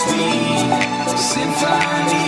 sweet symphony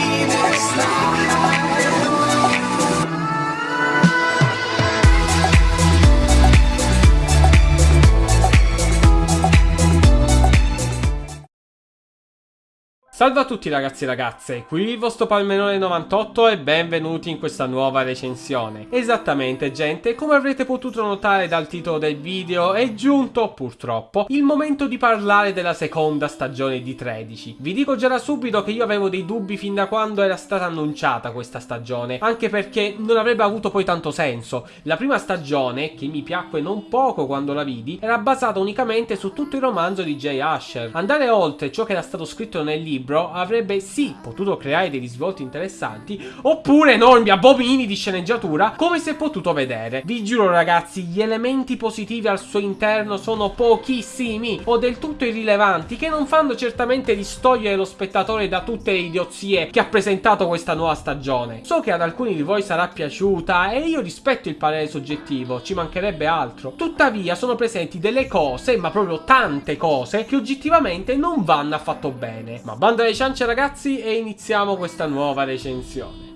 Salve a tutti ragazzi e ragazze, qui il vostro Palmenone98 e benvenuti in questa nuova recensione. Esattamente gente, come avrete potuto notare dal titolo del video, è giunto, purtroppo, il momento di parlare della seconda stagione di 13. Vi dico già da subito che io avevo dei dubbi fin da quando era stata annunciata questa stagione, anche perché non avrebbe avuto poi tanto senso. La prima stagione, che mi piacque non poco quando la vidi, era basata unicamente su tutto il romanzo di Jay Asher. Andare oltre ciò che era stato scritto nel libro avrebbe sì potuto creare dei risvolti interessanti oppure enormi abomini di sceneggiatura come si è potuto vedere. Vi giuro ragazzi, gli elementi positivi al suo interno sono pochissimi o del tutto irrilevanti che non fanno certamente distogliere lo spettatore da tutte le idiozie che ha presentato questa nuova stagione. So che ad alcuni di voi sarà piaciuta e io rispetto il parere soggettivo, ci mancherebbe altro. Tuttavia sono presenti delle cose, ma proprio tante cose, che oggettivamente non vanno affatto bene. Ma banda alle ciance ragazzi e iniziamo questa nuova recensione.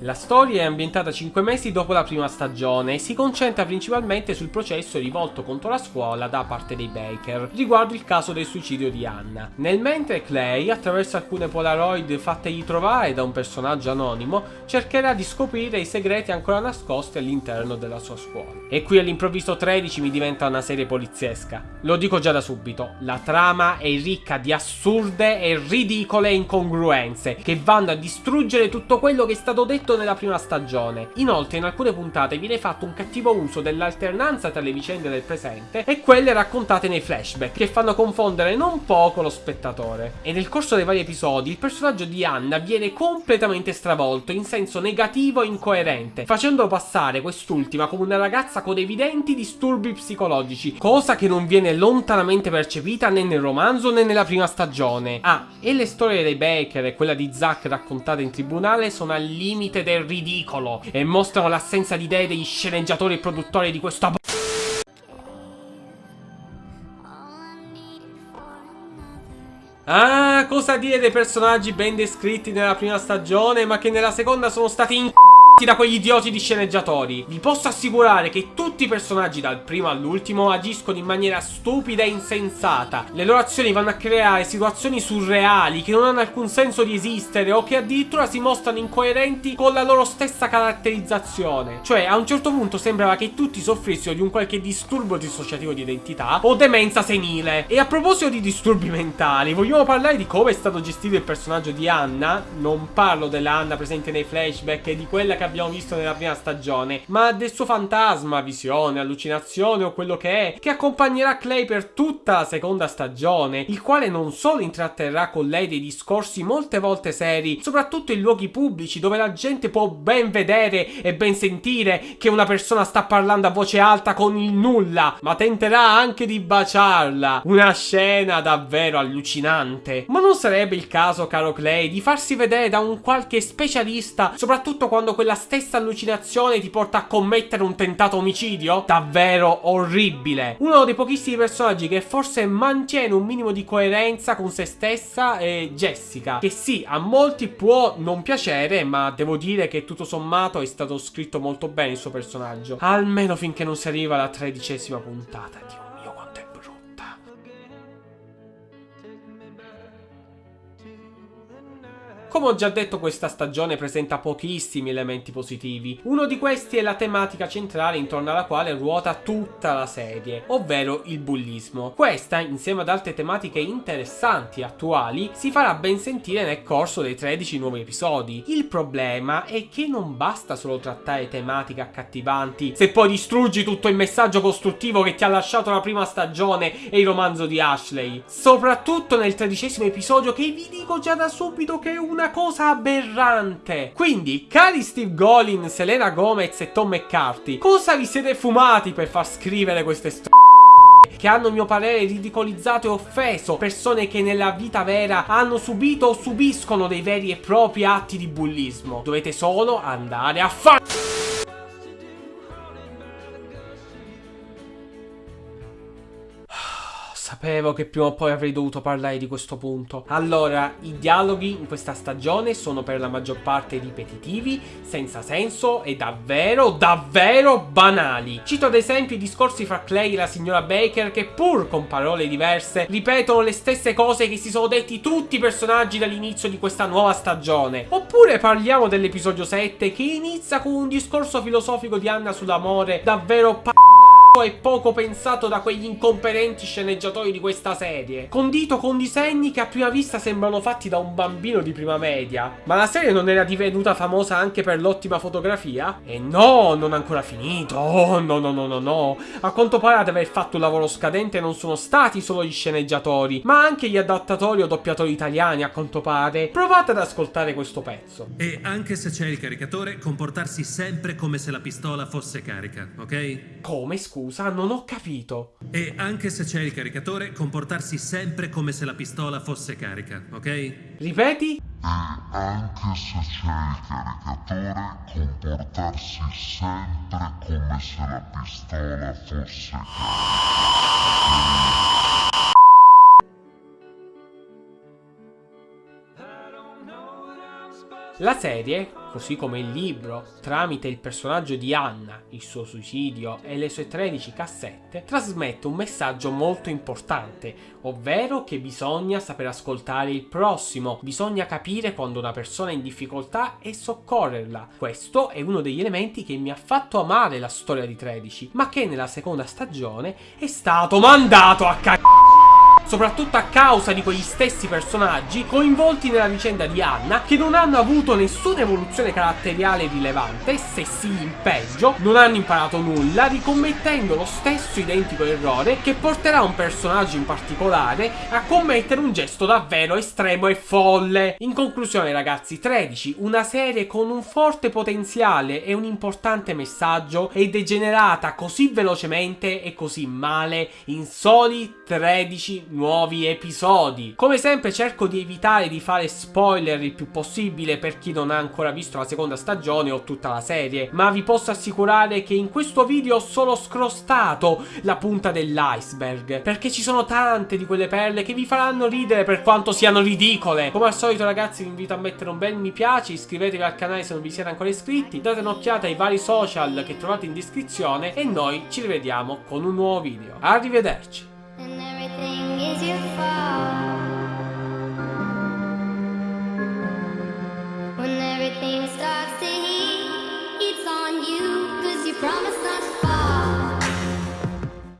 La storia è ambientata 5 mesi dopo la prima stagione e si concentra principalmente sul processo rivolto contro la scuola da parte dei Baker riguardo il caso del suicidio di Anna. Nel mentre Clay, attraverso alcune polaroid fattegli trovare da un personaggio anonimo, cercherà di scoprire i segreti ancora nascosti all'interno della sua scuola. E qui all'improvviso 13 mi diventa una serie poliziesca. Lo dico già da subito, la trama è ricca di assurde e ridicole incongruenze che vanno a distruggere tutto quello che è stato detto nella prima stagione. Inoltre in alcune puntate viene fatto un cattivo uso dell'alternanza tra le vicende del presente e quelle raccontate nei flashback, che fanno confondere non poco lo spettatore. E nel corso dei vari episodi il personaggio di Anna viene completamente stravolto in senso negativo e incoerente, facendo passare quest'ultima come una ragazza con evidenti disturbi psicologici, cosa che non viene lontanamente percepita né nel romanzo né nella prima stagione. Ah, e le storie dei Baker e quella di Zack raccontate in tribunale sono al limite del ridicolo e mostrano l'assenza di idee degli sceneggiatori e produttori di questo Ah, cosa dire dei personaggi ben descritti nella prima stagione ma che nella seconda sono stati in da quegli idioti di sceneggiatori. Vi posso assicurare che tutti i personaggi dal primo all'ultimo agiscono in maniera stupida e insensata. Le loro azioni vanno a creare situazioni surreali che non hanno alcun senso di esistere o che addirittura si mostrano incoerenti con la loro stessa caratterizzazione. Cioè, a un certo punto sembrava che tutti soffrissero di un qualche disturbo dissociativo di identità o demenza senile. E a proposito di disturbi mentali, vogliamo parlare di come è stato gestito il personaggio di Anna? Non parlo della Anna presente nei flashback e di quella che abbiamo visto nella prima stagione, ma del suo fantasma, visione, allucinazione o quello che è, che accompagnerà Clay per tutta la seconda stagione, il quale non solo intratterrà con lei dei discorsi molte volte seri, soprattutto in luoghi pubblici dove la gente può ben vedere e ben sentire che una persona sta parlando a voce alta con il nulla, ma tenterà anche di baciarla. Una scena davvero allucinante. Ma non sarebbe il caso, caro Clay, di farsi vedere da un qualche specialista, soprattutto quando quella stessa allucinazione ti porta a commettere un tentato omicidio? Davvero orribile. Uno dei pochissimi personaggi che forse mantiene un minimo di coerenza con se stessa è Jessica. Che sì, a molti può non piacere, ma devo dire che tutto sommato è stato scritto molto bene il suo personaggio. Almeno finché non si arriva alla tredicesima puntata. Dio Come ho già detto questa stagione presenta pochissimi elementi positivi, uno di questi è la tematica centrale intorno alla quale ruota tutta la serie, ovvero il bullismo. Questa, insieme ad altre tematiche interessanti e attuali, si farà ben sentire nel corso dei 13 nuovi episodi. Il problema è che non basta solo trattare tematiche accattivanti, se poi distruggi tutto il messaggio costruttivo che ti ha lasciato la prima stagione e il romanzo di Ashley. Soprattutto nel tredicesimo episodio che vi dico già da subito che è una cosa aberrante. Quindi, cari Steve Golin, Selena Gomez e Tom McCarthy, cosa vi siete fumati per far scrivere queste storie? che hanno a mio parere ridicolizzato e offeso persone che nella vita vera hanno subito o subiscono dei veri e propri atti di bullismo. Dovete solo andare a fare... Sapevo che prima o poi avrei dovuto parlare di questo punto. Allora, i dialoghi in questa stagione sono per la maggior parte ripetitivi, senza senso e davvero, davvero banali. Cito ad esempio i discorsi fra Clay e la signora Baker che pur con parole diverse ripetono le stesse cose che si sono detti tutti i personaggi dall'inizio di questa nuova stagione. Oppure parliamo dell'episodio 7 che inizia con un discorso filosofico di Anna sull'amore davvero p***o e poco pensato da quegli incompetenti sceneggiatori di questa serie. Condito con disegni che a prima vista sembrano fatti da un bambino di prima media. Ma la serie non era divenuta famosa anche per l'ottima fotografia? E no, non ancora finito. Oh, no, no, no, no, no. A quanto pare ad aver fatto un lavoro scadente non sono stati solo gli sceneggiatori, ma anche gli adattatori o doppiatori italiani, a quanto pare. Provate ad ascoltare questo pezzo. E anche se c'è il caricatore, comportarsi sempre come se la pistola fosse carica, ok? Come, scusa? Non ho capito. E anche se c'è il caricatore, comportarsi sempre come se la pistola fosse carica, ok? Ripeti? anche se c'è il caricatore, comportarsi sempre come se la pistola fosse La serie, così come il libro, tramite il personaggio di Anna, il suo suicidio e le sue 13 cassette, trasmette un messaggio molto importante, ovvero che bisogna saper ascoltare il prossimo, bisogna capire quando una persona è in difficoltà e soccorrerla. Questo è uno degli elementi che mi ha fatto amare la storia di 13, ma che nella seconda stagione è stato mandato a c***o soprattutto a causa di quegli stessi personaggi coinvolti nella vicenda di Anna che non hanno avuto nessuna evoluzione caratteriale rilevante, se sì in peggio, non hanno imparato nulla, ricommettendo lo stesso identico errore che porterà un personaggio in particolare a commettere un gesto davvero estremo e folle. In conclusione ragazzi, 13, una serie con un forte potenziale e un importante messaggio è degenerata così velocemente e così male in soli 13 nuovi episodi. Come sempre cerco di evitare di fare spoiler il più possibile per chi non ha ancora visto la seconda stagione o tutta la serie, ma vi posso assicurare che in questo video ho solo scrostato la punta dell'iceberg, perché ci sono tante di quelle perle che vi faranno ridere per quanto siano ridicole. Come al solito ragazzi vi invito a mettere un bel mi piace, iscrivetevi al canale se non vi siete ancora iscritti, date un'occhiata ai vari social che trovate in descrizione e noi ci rivediamo con un nuovo video. Arrivederci! When everything starts to heat, it's on you, promised not